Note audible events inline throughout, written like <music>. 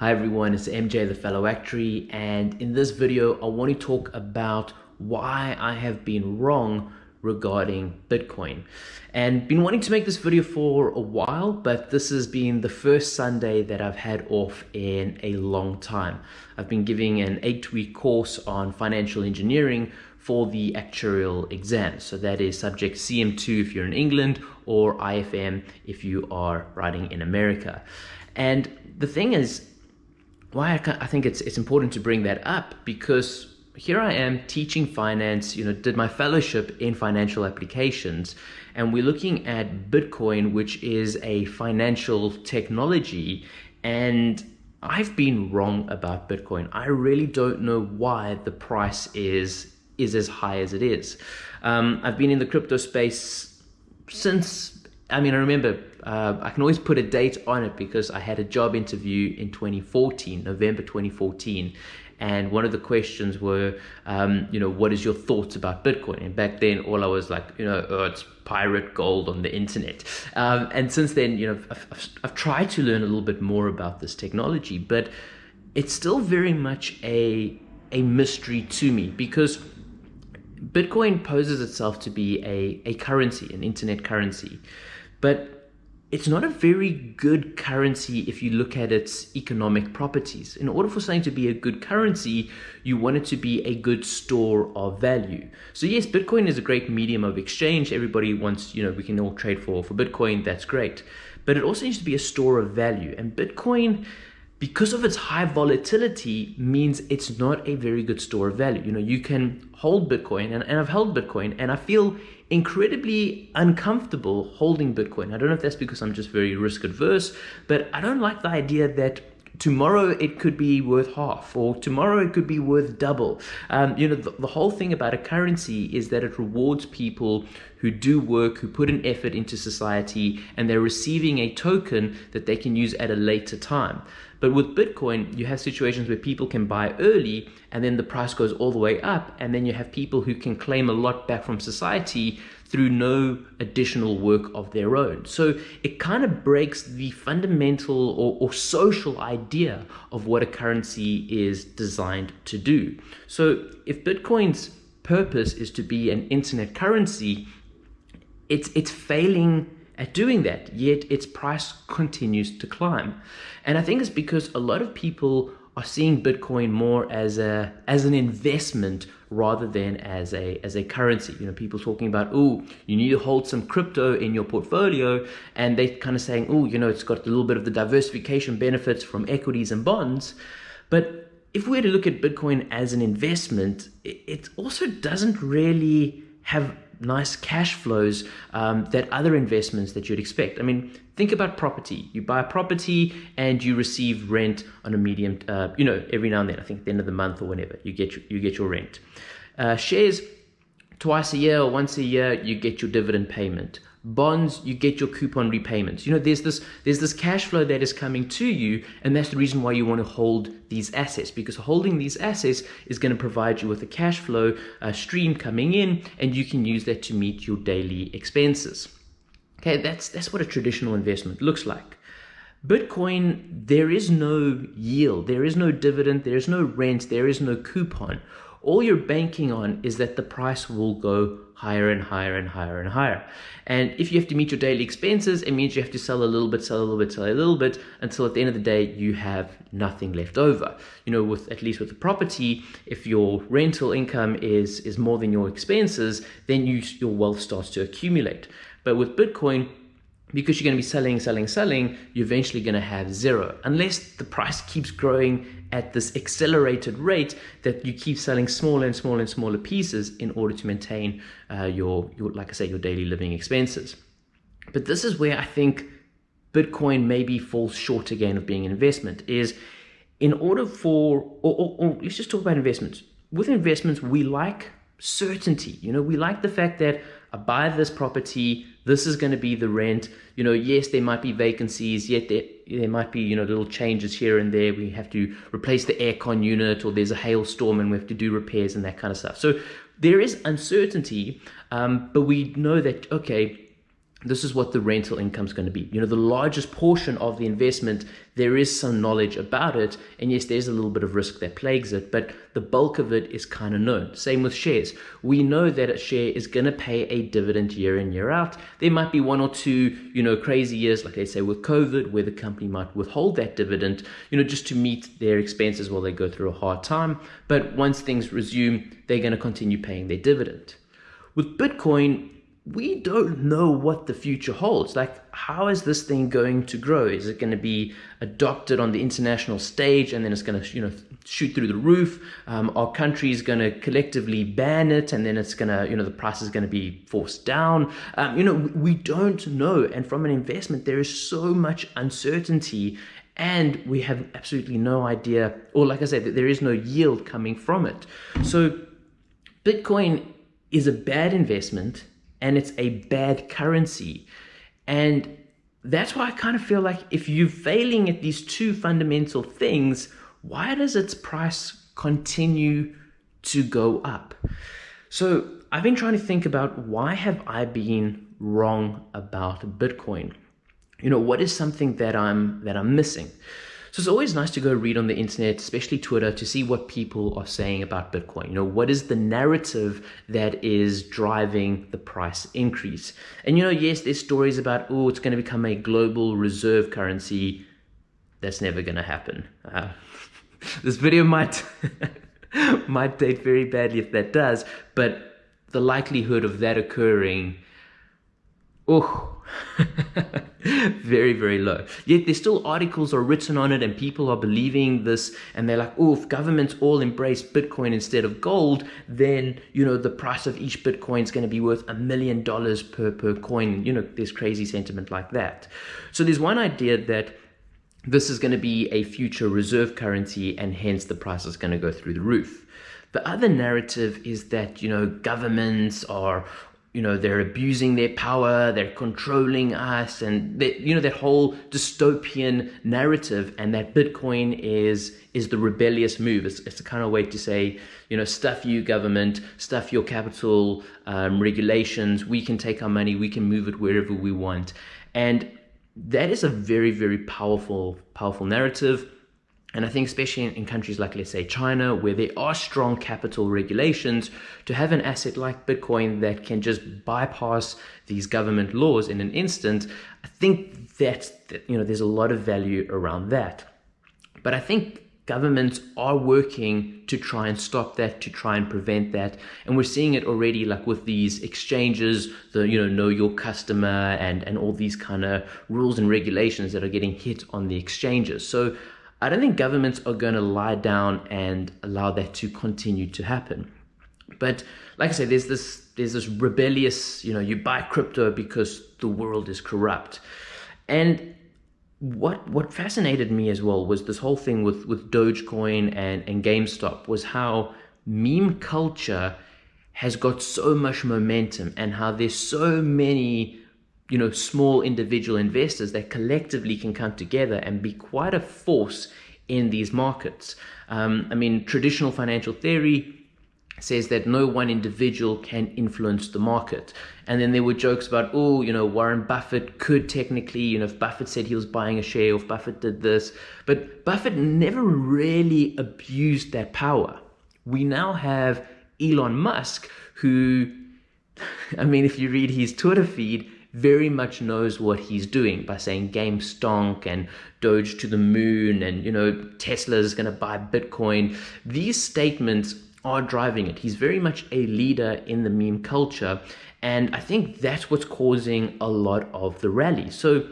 Hi everyone, it's MJ the Fellow Actuary and in this video I want to talk about why I have been wrong regarding Bitcoin. And been wanting to make this video for a while but this has been the first Sunday that I've had off in a long time. I've been giving an eight week course on financial engineering for the actuarial exam. So that is subject CM2 if you're in England or IFM if you are writing in America. And the thing is why I, I think it's it's important to bring that up because here I am teaching finance, you know, did my fellowship in financial applications, and we're looking at Bitcoin, which is a financial technology, and I've been wrong about Bitcoin. I really don't know why the price is is as high as it is. Um, I've been in the crypto space since I mean, I remember uh, I can always put a date on it because I had a job interview in 2014, November 2014. And one of the questions were, um, you know, what is your thoughts about Bitcoin? And back then, all I was like, you know, oh, it's pirate gold on the internet. Um, and since then, you know, I've, I've, I've tried to learn a little bit more about this technology, but it's still very much a a mystery to me because Bitcoin poses itself to be a, a currency, an internet currency. But it's not a very good currency if you look at its economic properties. In order for something to be a good currency, you want it to be a good store of value. So yes, Bitcoin is a great medium of exchange. Everybody wants, you know, we can all trade for, for Bitcoin, that's great. But it also needs to be a store of value. And Bitcoin, because of its high volatility means it's not a very good store of value. You know, you can hold Bitcoin and, and I've held Bitcoin and I feel incredibly uncomfortable holding Bitcoin. I don't know if that's because I'm just very risk adverse, but I don't like the idea that tomorrow it could be worth half or tomorrow it could be worth double um, you know the, the, whole thing about a currency is that it rewards people who do work who put an effort into society and they're receiving a token that they can use at a later time but with bitcoin you have situations where people can buy early and then the price goes all the way up and then you have people who can claim a lot back from society through no additional work of their own. So it kind of breaks the fundamental or, or, social idea of what a currency is designed to do. So if Bitcoin's purpose is to be an internet currency, it's, it's failing at doing that, yet its price continues to climb. And I think it's because a lot of people are seeing Bitcoin more as a as an investment rather than as a as a currency. You know, people talking about, oh, you need to hold some crypto in your portfolio, and they kind of saying, oh, you know, it's got a little bit of the diversification benefits from equities and bonds. But if we were to look at Bitcoin as an investment, it also doesn't really have nice cash flows um, that other investments that you'd expect. I mean, think about property. You buy a property and you receive rent on a medium, uh, you know, every now and then. I think at the end of the month or whenever you get your, you get your rent. Uh, shares, twice a year or once a year, you get your dividend payment bonds you get your coupon repayments. You know there's this there's this cash flow that is coming to you and that's the reason why you want to hold these assets because holding these assets is going to provide you with a cash flow uh, stream coming in and you can use that to meet your daily expenses. Okay that's that's what a traditional investment looks like. Bitcoin, there is no yield, there is no dividend, there is no rent, there is no coupon all you're banking on is that the price will go higher and higher and higher and higher. And if you have to meet your daily expenses, it means you have to sell a little bit, sell a little bit, sell a little bit until at the end of the day you have nothing left over. You know, with at least with the property, if your rental income is is more than your expenses, then you, your wealth starts to accumulate. But with Bitcoin, because you're going to be selling, selling, selling, you're eventually going to have zero. Unless the price keeps growing at this accelerated rate that you keep selling smaller and smaller and smaller pieces in order to maintain uh, your, your, like I say, your daily living expenses. But this is where I think Bitcoin maybe falls short again of being an investment is in order for, or, or, or let's just talk about investments. With investments, we like certainty. You know, we like the fact that I buy this property, this is going to be the rent. You know, yes, there might be vacancies, yet there, there might be, you know, little changes here and there. We have to replace the aircon unit or there's a hailstorm and we have to do repairs and that kind of stuff. So there is uncertainty, um, but we know that, okay, this is what the rental income is going to be. You know, the largest portion of the investment, there is some knowledge about it. And yes, there's a little bit of risk that plagues it, but the bulk of it is kind of known. Same with shares. We know that a share is going to pay a dividend year in, year out. There might be one or two, you know, crazy years, like I say with COVID, where the company might withhold that dividend, you know, just to meet their expenses while they go through a hard time. But once things resume, they're going to continue paying their dividend. With Bitcoin, we don't know what the future holds. Like, how is this thing going to grow? Is it going to be adopted on the international stage and then it's going to, you know, shoot through the roof? Um, country is going to collectively ban it and then it's going to, you know, the price is going to be forced down? Um, you know, we don't know. And from an investment, there is so much uncertainty and we have absolutely no idea, or like I said, there is no yield coming from it. So, Bitcoin is a bad investment and it's a bad currency. And that's why I kind of feel like if you're failing at these two fundamental things, why does its price continue to go up? So I've been trying to think about why have I been wrong about Bitcoin? You know, what is something that I'm that I'm missing? So it's always nice to go read on the internet, especially Twitter, to see what people are saying about Bitcoin. You know, what is the narrative that is driving the price increase? And you know, yes, there's stories about, oh, it's going to become a global reserve currency. That's never going to happen. Uh, <laughs> this video might <laughs> might date very badly if that does, but the likelihood of that occurring, oh, <laughs> very, very low. Yet there's still articles are written on it and people are believing this and they're like, oh, if governments all embrace Bitcoin instead of gold, then, you know, the price of each Bitcoin is going to be worth a million dollars per, per coin. You know, there's crazy sentiment like that. So there's one idea that this is going to be a future reserve currency and hence the price is going to go through the roof. The other narrative is that, you know, governments are you know they're abusing their power they're controlling us and they, you know that whole dystopian narrative and that bitcoin is is the rebellious move. It's, it's a kind of way to say you know stuff you government stuff your capital um, regulations we can take our money we can move it wherever we want. And that is a very very powerful powerful narrative and I think especially in, countries like, let's say, China, where there are strong capital regulations, to have an asset like Bitcoin that can just bypass these government laws in an instant, I think that you know, there's a lot of value around that. But I think governments are working to try and stop that, to try and prevent that. And we're seeing it already like with these exchanges, the, you know, know your customer and, and all these kind of rules and regulations that are getting hit on the exchanges. So I don't think governments are going to lie down and allow that to continue to happen. But like I said, there's this there's this rebellious, you know, you buy crypto because the world is corrupt. And what what fascinated me as well was this whole thing with with Dogecoin and and GameStop was how meme culture has got so much momentum and how there's so many you know, small individual investors that collectively can come together and be quite a force in these markets. Um, I mean, traditional financial theory says that no one individual can influence the market. And then there were jokes about, oh, you know, Warren Buffett could technically, you know, if Buffett said he was buying a share, if Buffett did this. But Buffett never really abused that power. We now have Elon Musk, who, <laughs> I mean, if you read his Twitter feed, very much knows what he's doing by saying game stonk and Doge to the moon and, you know, Tesla is going to buy Bitcoin. These statements are driving it. He's very much a leader in the meme culture. And I think that's what's causing a lot of the rally. So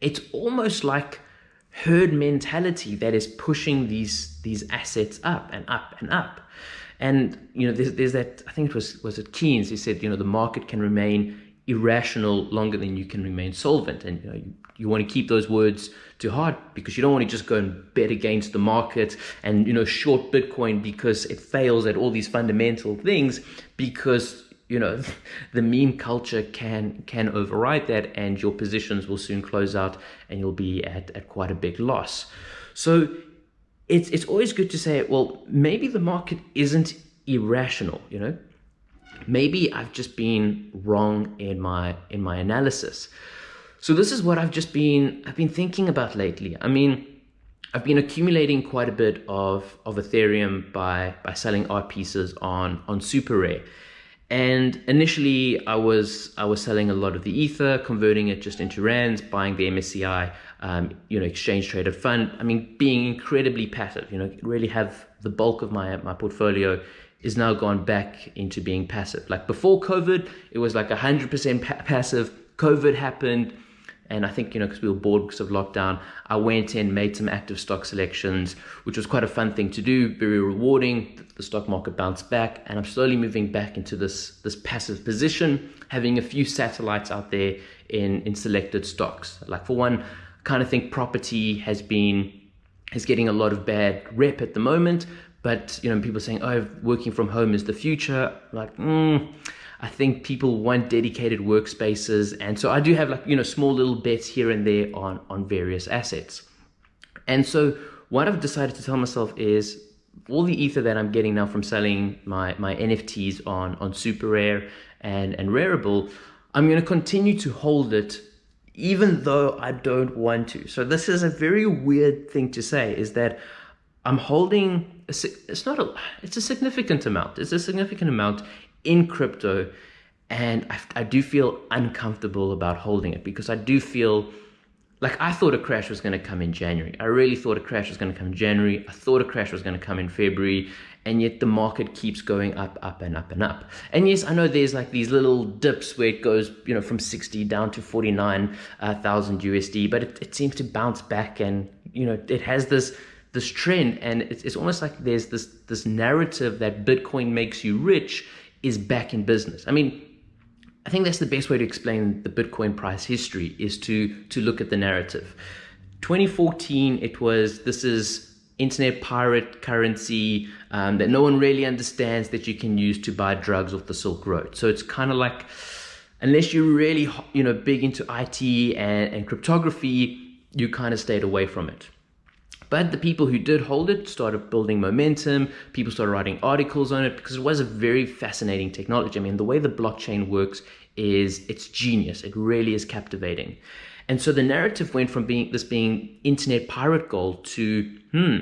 it's almost like herd mentality that is pushing these these assets up and up and up. And you know, there's, there's that. I think it was was it Keynes. He said, you know, the market can remain irrational longer than you can remain solvent. And you, know, you, you, want to keep those words to heart because you don't want to just go and bet against the market and you know short Bitcoin because it fails at all these fundamental things because you know <laughs> the meme culture can can override that and your positions will soon close out and you'll be at, at quite a big loss. So it's it's always good to say, well, maybe the market isn't irrational, you know maybe I've just been wrong in my in my analysis. So this is what I've just been I've been thinking about lately. I mean, I've been accumulating quite a bit of of Ethereum by by selling art pieces on on Super Rare. And initially, I was I was selling a lot of the ether, converting it just into rands, buying the MSCI, um, you know, exchange traded fund. I mean, being incredibly passive. You know, really have the bulk of my my portfolio is now gone back into being passive. Like before COVID, it was like 100% pa passive. COVID happened, and I think, you know, because we were bored because of lockdown, I went in, made some active stock selections, which was quite a fun thing to do, very rewarding. The stock market bounced back, and I'm slowly moving back into this, this passive position, having a few satellites out there in, in selected stocks. Like for one, I kind of think property has been is getting a lot of bad rep at the moment, but you know, people saying, "Oh, working from home is the future." Like, mm, I think people want dedicated workspaces, and so I do have like you know small little bets here and there on on various assets. And so what I've decided to tell myself is all the ether that I'm getting now from selling my my NFTs on on Super Rare and and Rarible, I'm going to continue to hold it even though I don't want to. So this is a very weird thing to say is that I'm holding, a, it's not a, it's a significant amount. It's a significant amount in crypto. And I, I do feel uncomfortable about holding it because I do feel like I thought a crash was going to come in January. I really thought a crash was going to come in January. I thought a crash was going to come in February. And yet the market keeps going up, up and up and up. And yes, I know there's like these little dips where it goes, you know, from 60 down to 49,000 uh, USD, but it, it seems to bounce back and, you know, it has this this trend and it's, it's almost like there's this this narrative that bitcoin makes you rich is back in business. I mean i think that's the best way to explain the bitcoin price history is to to look at the narrative. 2014 it was this is internet pirate currency um, that no one really understands that you can use to buy drugs off the silk road. So it's kind of like unless you're really you know big into it and, and cryptography you kind of stayed away from it but the people who did hold it started building momentum. People started writing articles on it because it was a very fascinating technology. I mean, the way the blockchain works is it's genius. It really is captivating. And so the narrative went from being this being internet pirate gold to, hmm,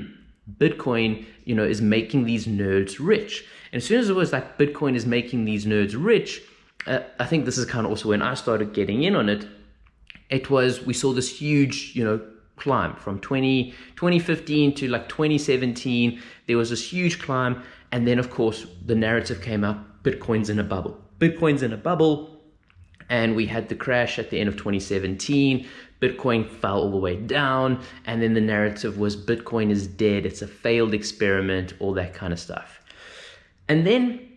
Bitcoin, you know, is making these nerds rich. And as soon as it was like Bitcoin is making these nerds rich, uh, I think this is kind of also when I started getting in on it. It was we saw this huge, you know, climb from 20, 2015 to like 2017. There was this huge climb. And then, of course, the narrative came up Bitcoin's in a bubble. Bitcoin's in a bubble. And we had the crash at the end of 2017. Bitcoin fell all the way down. And then the narrative was Bitcoin is dead. It's a failed experiment, all that kind of stuff. And then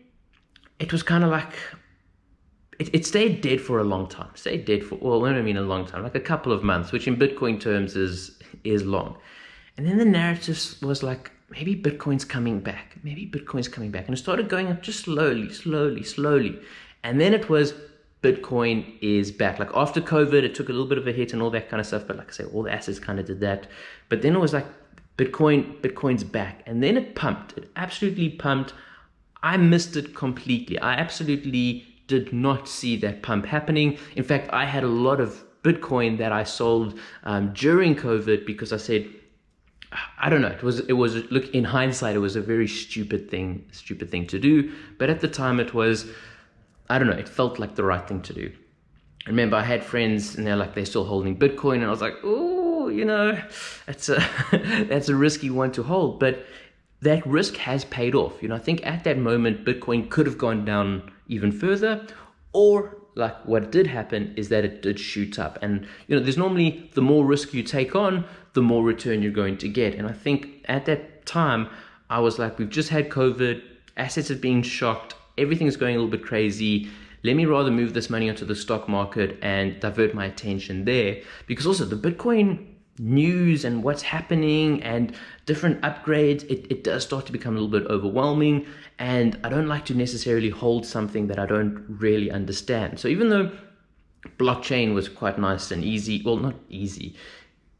it was kind of like, it, it stayed dead for a long time. Stayed dead for well, I don't mean a long time, like a couple of months, which in Bitcoin terms is is long. And then the narrative was like, maybe Bitcoin's coming back. Maybe Bitcoin's coming back. And it started going up just slowly, slowly, slowly. And then it was Bitcoin is back. Like after COVID, it took a little bit of a hit and all that kind of stuff. But like I say, all the assets kind of did that. But then it was like Bitcoin, Bitcoin's back. And then it pumped. It absolutely pumped. I missed it completely. I absolutely did not see that pump happening. In fact, I had a lot of Bitcoin that I sold um, during COVID because I said, I don't know. It was it was look in hindsight, it was a very stupid thing, stupid thing to do. But at the time, it was, I don't know. It felt like the right thing to do. I remember I had friends and they're like they're still holding Bitcoin, and I was like, oh, you know, that's a <laughs> that's a risky one to hold. But that risk has paid off. You know, I think at that moment, Bitcoin could have gone down even further, or like what did happen is that it did shoot up. And, you know, there's normally the more risk you take on, the more return you're going to get. And I think at that time, I was like, we've just had COVID, assets are being shocked, everything's going a little bit crazy. Let me rather move this money onto the stock market and divert my attention there. Because also the Bitcoin news and what's happening and different upgrades, it, it does start to become a little bit overwhelming. And I don't like to necessarily hold something that I don't really understand. So even though blockchain was quite nice and easy, well, not easy,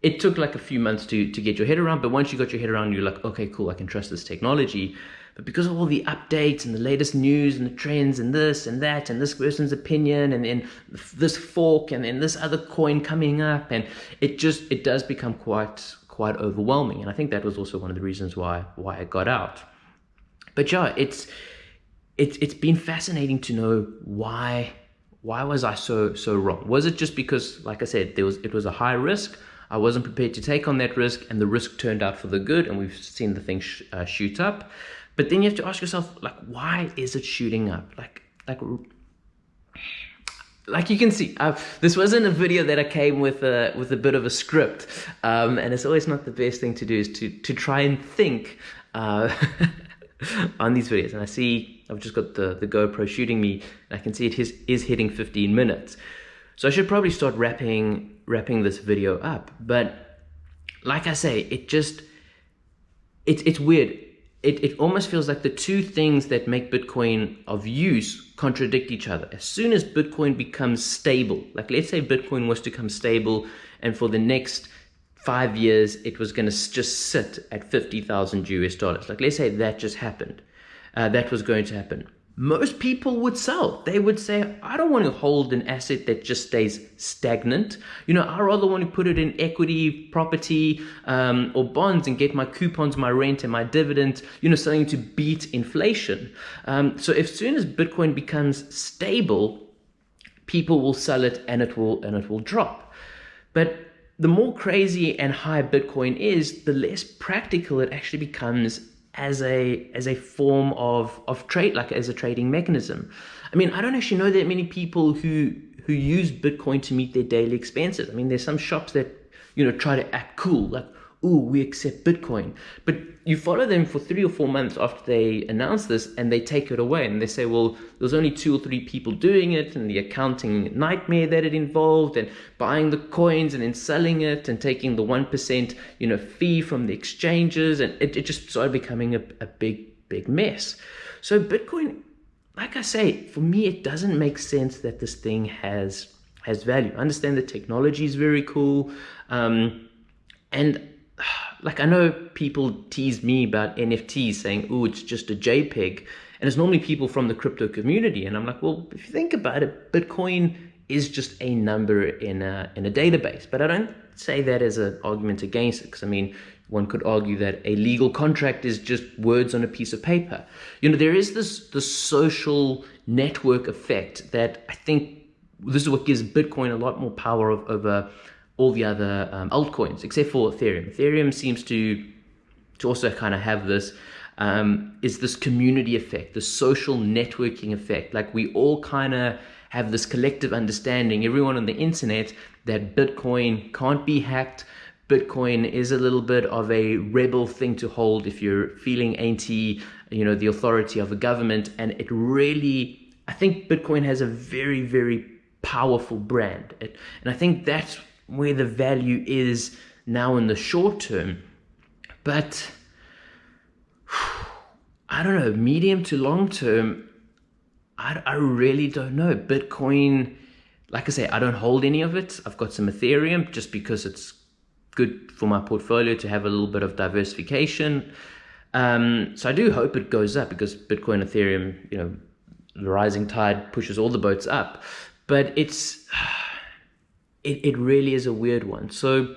it took like a few months to to get your head around. But once you got your head around, you're like, okay, cool, I can trust this technology. But because of all the updates and the latest news and the trends and this and that and this person's opinion and then this fork and then this other coin coming up and it just it does become quite quite overwhelming. And I think that was also one of the reasons why why I got out. But yeah, it's it's it's been fascinating to know why why was I so so wrong? Was it just because, like I said, there was it was a high risk? I wasn't prepared to take on that risk, and the risk turned out for the good, and we've seen the thing sh uh, shoot up. But then you have to ask yourself, like, why is it shooting up? Like, like, like you can see, uh, this wasn't a video that I came with a with a bit of a script, um, and it's always not the best thing to do is to to try and think uh, <laughs> on these videos. And I see I've just got the the GoPro shooting me, and I can see it is is hitting 15 minutes. So I should probably start wrapping wrapping this video up. But like I say, it just it's it's weird it, it almost feels like the two things that make Bitcoin of use contradict each other. As soon as Bitcoin becomes stable, like let's say Bitcoin was to come stable and for the next five years it was going to just sit at 50,000 US dollars. Like let's say that just happened. Uh, that was going to happen most people would sell. They would say, I don't want to hold an asset that just stays stagnant. You know, I rather want to put it in equity, property, um, or bonds and get my coupons, my rent, and my dividend, you know, something to beat inflation. Um, so as soon as Bitcoin becomes stable, people will sell it and it will and it will drop. But the more crazy and high Bitcoin is, the less practical it actually becomes as a as a form of of trade like as a trading mechanism. I mean i don't actually know that many people who who use bitcoin to meet their daily expenses. I mean there's some shops that you know try to act cool like oh, we accept Bitcoin. But you follow them for three or four months after they announce this and they take it away and they say, well, there's only two or three people doing it and the accounting nightmare that it involved and buying the coins and then selling it and taking the 1%, you know, fee from the exchanges. And it, it just started becoming a, a big, big mess. So Bitcoin, like I say, for me, it doesn't make sense that this thing has has value. I understand the technology is very cool. Um, and <sighs> like I know people tease me about NFTs saying, oh, it's just a JPEG. And it's normally people from the crypto community. And I'm like, well, if you think about it, Bitcoin is just a number in a, in a database. But I don't say that as an argument against it. Because I mean, one could argue that a legal contract is just words on a piece of paper. You know, there is this, this social network effect that I think this is what gives Bitcoin a lot more power of, over all the other um, altcoins except for Ethereum. Ethereum seems to to also kind of have this um, is this community effect, the social networking effect. Like we all kind of have this collective understanding, everyone on the internet, that Bitcoin can't be hacked. Bitcoin is a little bit of a rebel thing to hold if you're feeling anti, you know, the authority of a government. And it really, I think Bitcoin has a very, very powerful brand. It, and I think that's where the value is now in the short term. But <sighs> I don't know, medium to long term, I, I really don't know. Bitcoin, like I say, I don't hold any of it. I've got some Ethereum just because it's good for my portfolio to have a little bit of diversification. Um, so I do hope it goes up because Bitcoin, Ethereum, you know, the rising tide pushes all the boats up. But it's <sighs> it, it really is a weird one. So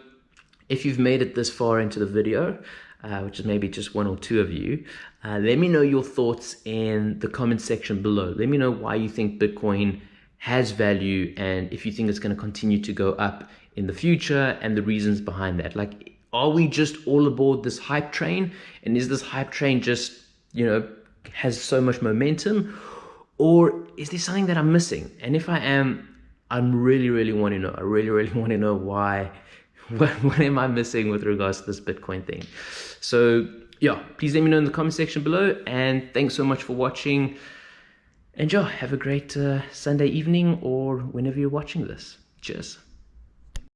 if you've made it this far into the video, uh, which is maybe just one or two of you, uh, let me know your thoughts in the comment section below. Let me know why you think Bitcoin has value and if you think it's going to continue to go up in the future and the reasons behind that. Like, are we just all aboard this hype train? And is this hype train just, you know, has so much momentum? Or is there something that I'm missing? And if I am, I'm really, really want to know. I really, really <laughs> want to know why. What, <laughs> what am I missing with regards to this Bitcoin thing? So yeah, please let me know in the comment section below. And thanks so much for watching. Enjoy. have a great uh, Sunday evening or whenever you're watching this. Cheers.